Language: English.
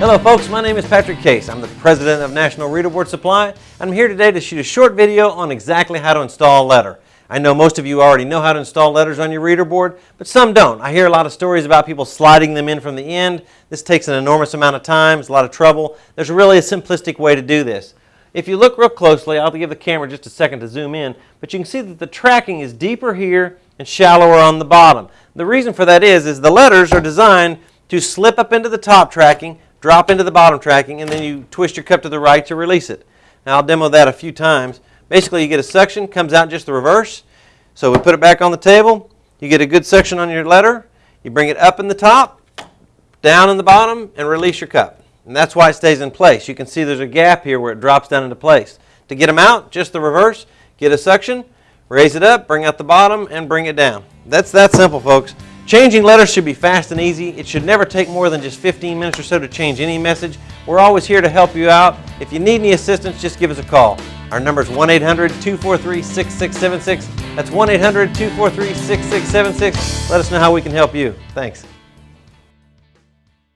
Hello folks, my name is Patrick Case. I'm the president of National Reader Board Supply. I'm here today to shoot a short video on exactly how to install a letter. I know most of you already know how to install letters on your reader board, but some don't. I hear a lot of stories about people sliding them in from the end. This takes an enormous amount of time, it's a lot of trouble. There's really a simplistic way to do this. If you look real closely, I'll give the camera just a second to zoom in, but you can see that the tracking is deeper here and shallower on the bottom. The reason for that is, is the letters are designed to slip up into the top tracking, drop into the bottom tracking, and then you twist your cup to the right to release it. Now I'll demo that a few times. Basically you get a suction, comes out just the reverse. So we put it back on the table, you get a good suction on your letter, you bring it up in the top, down in the bottom, and release your cup. And that's why it stays in place. You can see there's a gap here where it drops down into place. To get them out, just the reverse, get a suction, raise it up, bring out the bottom, and bring it down. That's that simple, folks. Changing letters should be fast and easy. It should never take more than just 15 minutes or so to change any message. We're always here to help you out. If you need any assistance, just give us a call. Our number is 1-800-243-6676. That's 1-800-243-6676. Let us know how we can help you. Thanks.